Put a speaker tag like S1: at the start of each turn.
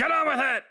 S1: Get on with it!